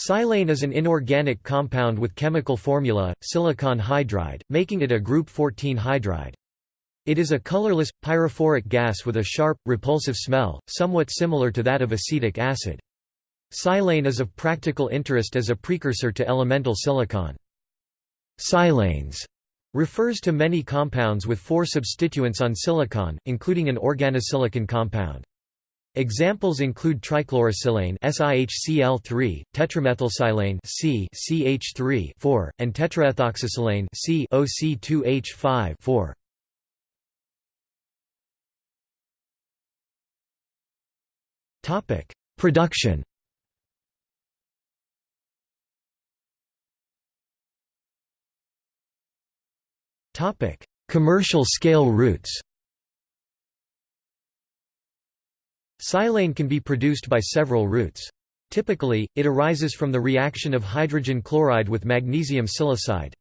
Silane is an inorganic compound with chemical formula, silicon hydride, making it a group 14 hydride. It is a colorless, pyrophoric gas with a sharp, repulsive smell, somewhat similar to that of acetic acid. Silane is of practical interest as a precursor to elemental silicon. Silanes refers to many compounds with four substituents on silicon, including an organosilicon compound. Examples include trichlorosilane SiHCl3, tetramethylsilane C CH3 4, and tetraethoxysilane C OC2H5 4. Topic: Production. Topic: Commercial scale routes. Silane can be produced by several routes. Typically, it arises from the reaction of hydrogen chloride with magnesium silicide.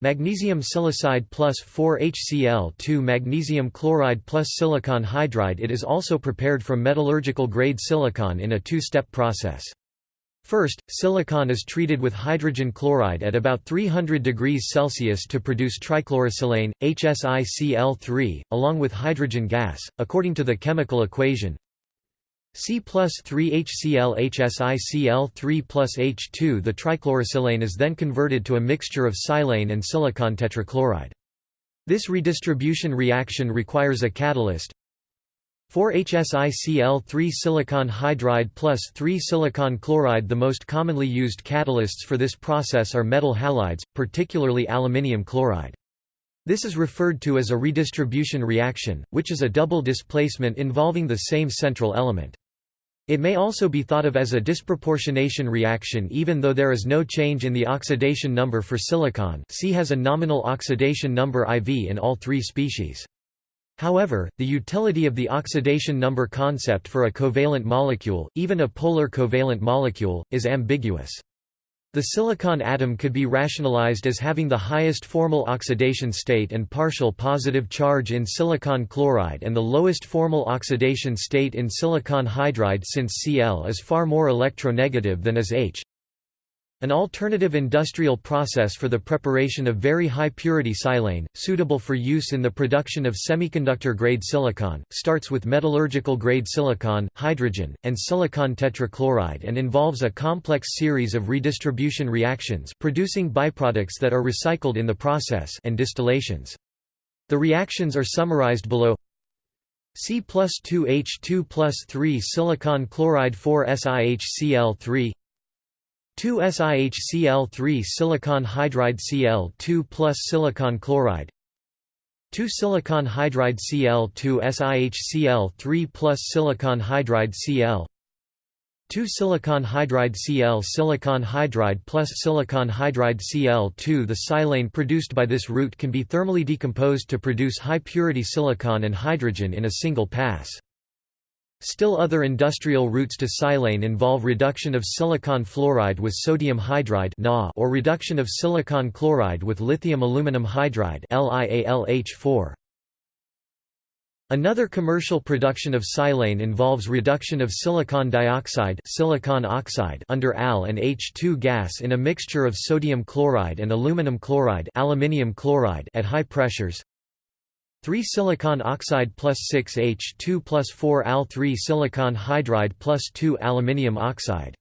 Magnesium silicide plus 4HCl2 magnesium chloride plus silicon hydride It is also prepared from metallurgical grade silicon in a two-step process. First, silicon is treated with hydrogen chloride at about 300 degrees Celsius to produce trichlorosilane, HSiCl3, along with hydrogen gas, according to the chemical equation C plus 3HCl HSiCl3 plus H2 The trichlorosilane is then converted to a mixture of silane and silicon tetrachloride. This redistribution reaction requires a catalyst, 4-HSiCl3 silicon hydride plus 3 silicon chloride The most commonly used catalysts for this process are metal halides, particularly aluminium chloride. This is referred to as a redistribution reaction, which is a double displacement involving the same central element. It may also be thought of as a disproportionation reaction even though there is no change in the oxidation number for silicon C has a nominal oxidation number IV in all three species. However, the utility of the oxidation number concept for a covalent molecule, even a polar covalent molecule, is ambiguous. The silicon atom could be rationalized as having the highest formal oxidation state and partial positive charge in silicon chloride and the lowest formal oxidation state in silicon hydride since Cl is far more electronegative than is H. An alternative industrial process for the preparation of very high-purity silane, suitable for use in the production of semiconductor-grade silicon, starts with metallurgical-grade silicon, hydrogen, and silicon tetrachloride and involves a complex series of redistribution reactions producing byproducts that are recycled in the process and distillations. The reactions are summarized below C plus 2H2 plus 3 silicon chloride 4 SiHCl3 2-SiHCl3 silicon hydride Cl2 plus silicon chloride 2 silicon hydride Cl2 SiHCl3 plus silicon hydride Cl 2 silicon hydride Cl silicon hydride plus silicon hydride Cl2 The silane produced by this route can be thermally decomposed to produce high-purity silicon and hydrogen in a single pass. Still other industrial routes to silane involve reduction of silicon fluoride with sodium hydride or reduction of silicon chloride with lithium aluminum hydride LiAlH4. Another commercial production of silane involves reduction of silicon dioxide silicon oxide under Al and H2 gas in a mixture of sodium chloride and aluminum chloride aluminium chloride at high pressures. 3 silicon oxide plus 6 H2 plus 4 Al 3 silicon hydride plus 2 aluminium oxide.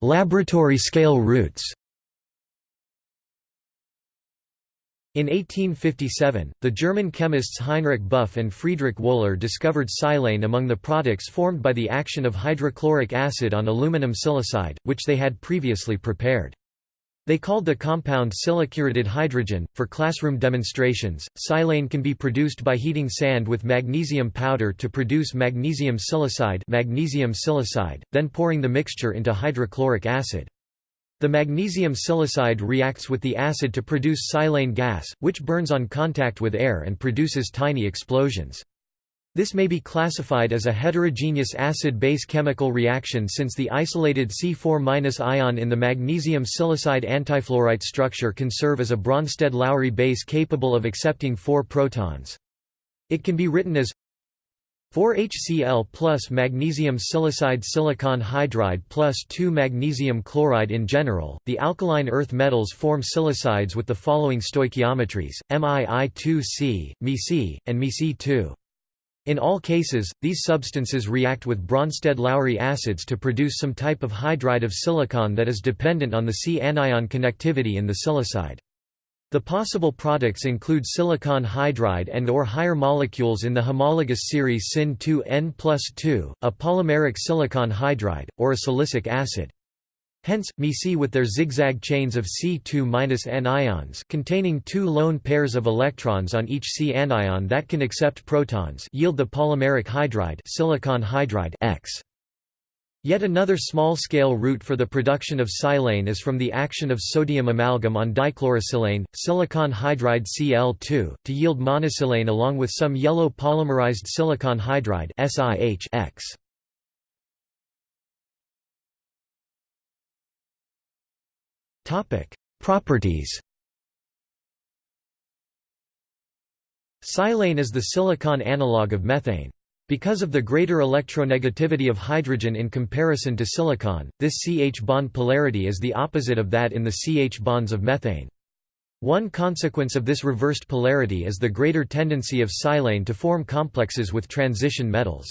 Laboratory scale routes. In 1857, the German chemists Heinrich Buff and Friedrich Wohler discovered silane among the products formed by the action of hydrochloric acid on aluminum silicide, which they had previously prepared. They called the compound siliciuretted hydrogen. For classroom demonstrations, silane can be produced by heating sand with magnesium powder to produce magnesium silicide, magnesium silicide then pouring the mixture into hydrochloric acid. The magnesium silicide reacts with the acid to produce silane gas, which burns on contact with air and produces tiny explosions. This may be classified as a heterogeneous acid-base chemical reaction since the isolated C4- ion in the magnesium silicide antifluorite structure can serve as a Bronsted-Lowry base capable of accepting four protons. It can be written as 4HCl plus magnesium silicide silicon hydride plus 2 magnesium chloride In general, the alkaline earth metals form silicides with the following stoichiometries, MiI2C, MeC, and MeC2. In all cases, these substances react with Bronsted-Lowry acids to produce some type of hydride of silicon that is dependent on the C anion connectivity in the silicide. The possible products include silicon hydride and or higher molecules in the homologous series Sin2N plus 2, a polymeric silicon hydride, or a silicic acid. Hence, MeC with their zigzag chains of C2-N ions containing two lone pairs of electrons on each C anion that can accept protons yield the polymeric hydride silicon hydride X. Yet another small-scale route for the production of silane is from the action of sodium amalgam on dichlorosilane, silicon hydride Cl2, to yield monosilane along with some yellow polymerized silicon hydride SiH Topic: Properties. Silane is the silicon analog of methane. Because of the greater electronegativity of hydrogen in comparison to silicon, this CH bond polarity is the opposite of that in the CH bonds of methane. One consequence of this reversed polarity is the greater tendency of silane to form complexes with transition metals.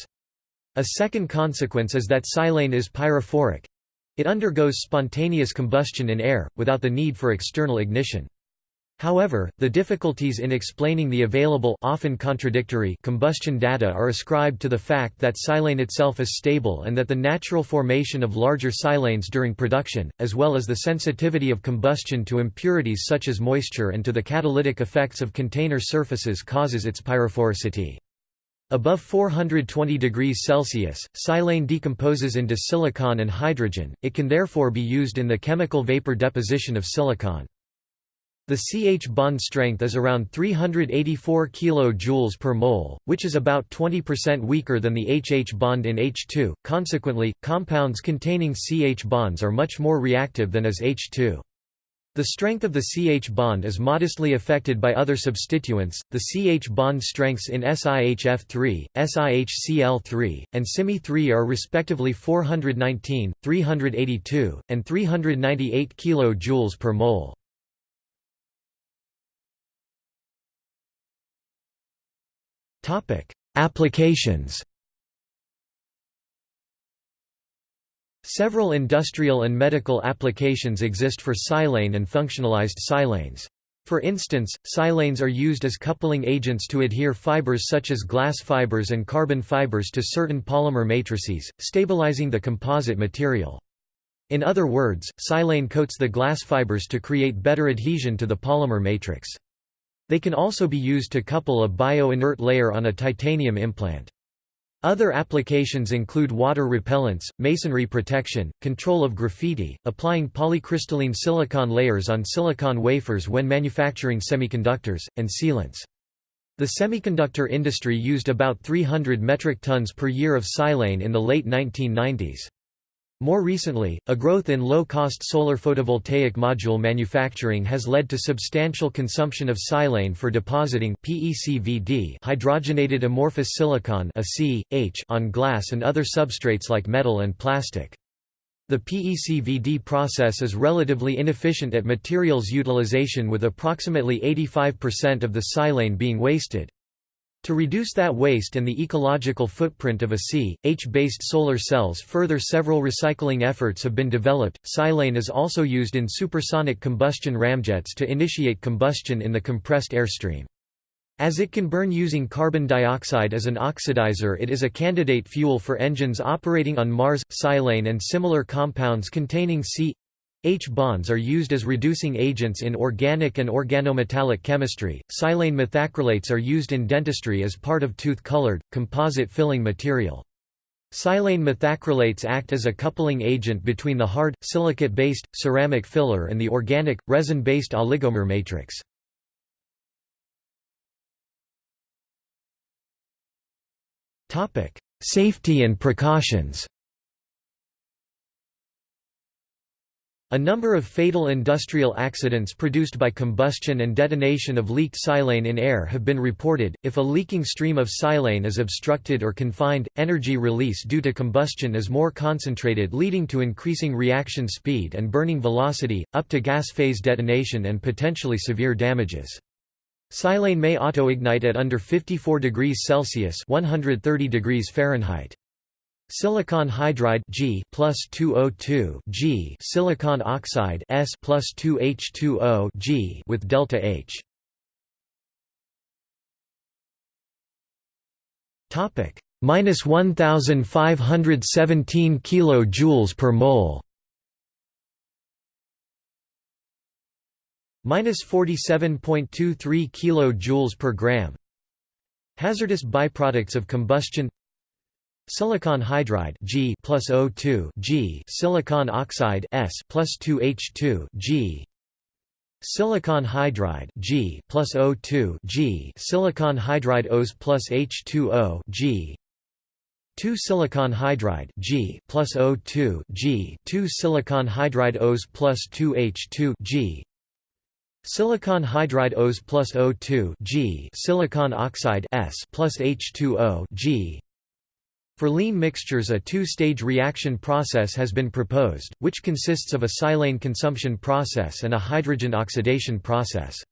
A second consequence is that silane is pyrophoric. It undergoes spontaneous combustion in air, without the need for external ignition. However, the difficulties in explaining the available often contradictory combustion data are ascribed to the fact that silane itself is stable and that the natural formation of larger silanes during production, as well as the sensitivity of combustion to impurities such as moisture and to the catalytic effects of container surfaces causes its pyrophoricity. Above 420 degrees Celsius, silane decomposes into silicon and hydrogen, it can therefore be used in the chemical vapor deposition of silicon. The CH bond strength is around 384 kJ per mole, which is about 20% weaker than the HH bond in H2, consequently, compounds containing CH bonds are much more reactive than is H2. The strength of the CH bond is modestly affected by other substituents. The CH bond strengths in SiHF3, SiHCl3, and Simi3 are respectively 419, 382, and 398 kJ per mole. Applications Several industrial and medical applications exist for silane and functionalized silanes. For instance, silanes are used as coupling agents to adhere fibers such as glass fibers and carbon fibers to certain polymer matrices, stabilizing the composite material. In other words, silane coats the glass fibers to create better adhesion to the polymer matrix. They can also be used to couple a bio-inert layer on a titanium implant. Other applications include water repellents, masonry protection, control of graffiti, applying polycrystalline silicon layers on silicon wafers when manufacturing semiconductors, and sealants. The semiconductor industry used about 300 metric tons per year of silane in the late 1990s. More recently, a growth in low-cost solar photovoltaic module manufacturing has led to substantial consumption of silane for depositing PECVD hydrogenated amorphous silicon on glass and other substrates like metal and plastic. The PECVD process is relatively inefficient at materials utilization with approximately 85% of the silane being wasted. To reduce that waste and the ecological footprint of a C, H-based solar cells further several recycling efforts have been developed. Silane is also used in supersonic combustion ramjets to initiate combustion in the compressed airstream. As it can burn using carbon dioxide as an oxidizer it is a candidate fuel for engines operating on Mars. Silane and similar compounds containing C H bonds are used as reducing agents in organic and organometallic chemistry. Silane methacrylates are used in dentistry as part of tooth-colored, composite filling material. Silane methacrylates act as a coupling agent between the hard, silicate-based, ceramic filler and the organic, resin-based oligomer matrix. Safety and precautions A number of fatal industrial accidents produced by combustion and detonation of leaked silane in air have been reported. If a leaking stream of silane is obstructed or confined, energy release due to combustion is more concentrated, leading to increasing reaction speed and burning velocity, up to gas phase detonation and potentially severe damages. Silane may autoignite at under 54 degrees Celsius (130 degrees Fahrenheit). Silicon hydride G plus 2O2 G silicon oxide S plus 2H2O G with delta H. Topic minus 1,517 kilojoules per mole. minus 47.23 kilojoules per gram. Hazardous byproducts of combustion Silicon hydride G plus O2 G silicon oxide S plus 2H2 G Silicon hydride G plus O2 G silicon hydride Os plus H2O G 2 silicon hydride G plus O2 G 2 silicon hydride Os plus 2H2 G Silicon hydride Os plus O2 G silicon oxide S plus H2O G for lean mixtures a two-stage reaction process has been proposed, which consists of a silane consumption process and a hydrogen oxidation process.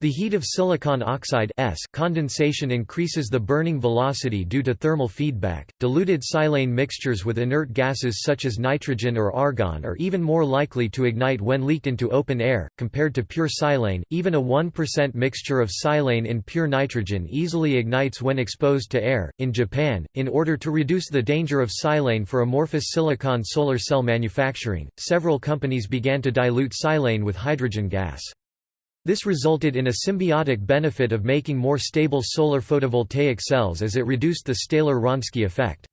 The heat of silicon oxide S condensation increases the burning velocity due to thermal feedback. Diluted silane mixtures with inert gases such as nitrogen or argon are even more likely to ignite when leaked into open air, compared to pure silane. Even a 1% mixture of silane in pure nitrogen easily ignites when exposed to air. In Japan, in order to reduce the danger of silane for amorphous silicon solar cell manufacturing, several companies began to dilute silane with hydrogen gas. This resulted in a symbiotic benefit of making more stable solar photovoltaic cells as it reduced the Staebler-Wronski effect.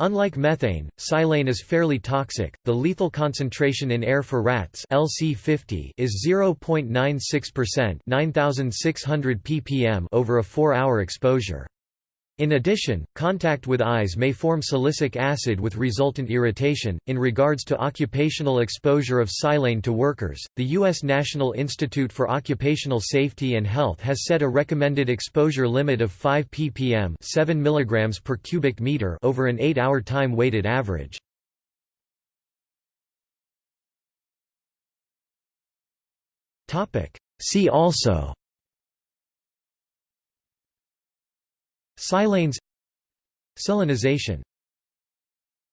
Unlike methane, silane is fairly toxic. The lethal concentration in air for rats LC50 is 0.96%, 9600 ppm over a 4-hour exposure. In addition, contact with eyes may form silicic acid with resultant irritation. In regards to occupational exposure of silane to workers, the U.S. National Institute for Occupational Safety and Health has set a recommended exposure limit of 5 ppm 7 mg per cubic meter over an 8-hour time-weighted average. See also Silanes. Silanization